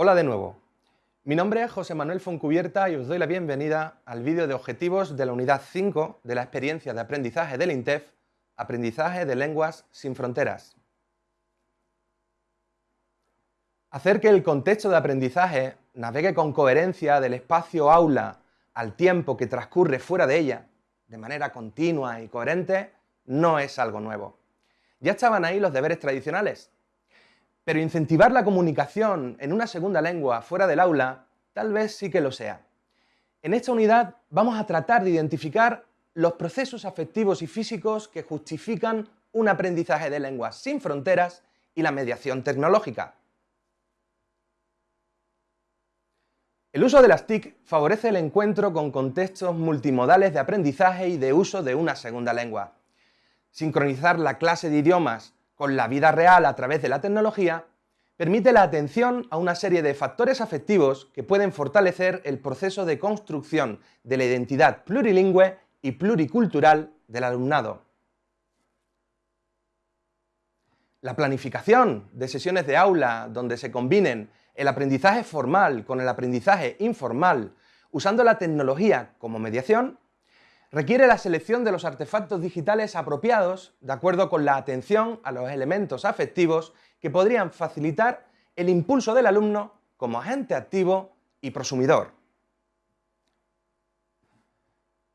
Hola de nuevo. Mi nombre es José Manuel Foncubierta y os doy la bienvenida al vídeo de objetivos de la unidad 5 de la experiencia de aprendizaje del INTEF, Aprendizaje de Lenguas sin Fronteras. Hacer que el contexto de aprendizaje navegue con coherencia del espacio aula al tiempo que transcurre fuera de ella, de manera continua y coherente, no es algo nuevo. Ya estaban ahí los deberes tradicionales, pero incentivar la comunicación en una segunda lengua fuera del aula, tal vez sí que lo sea. En esta unidad vamos a tratar de identificar los procesos afectivos y físicos que justifican un aprendizaje de lenguas sin fronteras y la mediación tecnológica. El uso de las TIC favorece el encuentro con contextos multimodales de aprendizaje y de uso de una segunda lengua. Sincronizar la clase de idiomas con la vida real a través de la tecnología, permite la atención a una serie de factores afectivos que pueden fortalecer el proceso de construcción de la identidad plurilingüe y pluricultural del alumnado. La planificación de sesiones de aula donde se combinen el aprendizaje formal con el aprendizaje informal usando la tecnología como mediación requiere la selección de los artefactos digitales apropiados de acuerdo con la atención a los elementos afectivos que podrían facilitar el impulso del alumno como agente activo y prosumidor.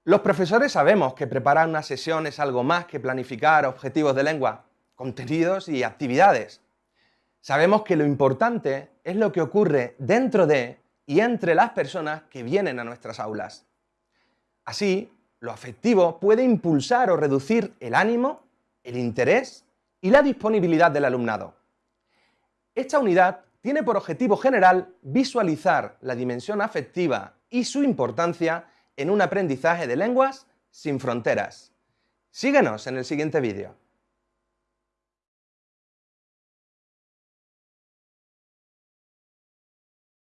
Los profesores sabemos que preparar una sesión es algo más que planificar objetivos de lengua, contenidos y actividades. Sabemos que lo importante es lo que ocurre dentro de y entre las personas que vienen a nuestras aulas. Así, lo afectivo puede impulsar o reducir el ánimo, el interés y la disponibilidad del alumnado. Esta unidad tiene por objetivo general visualizar la dimensión afectiva y su importancia en un aprendizaje de lenguas sin fronteras. Síguenos en el siguiente vídeo.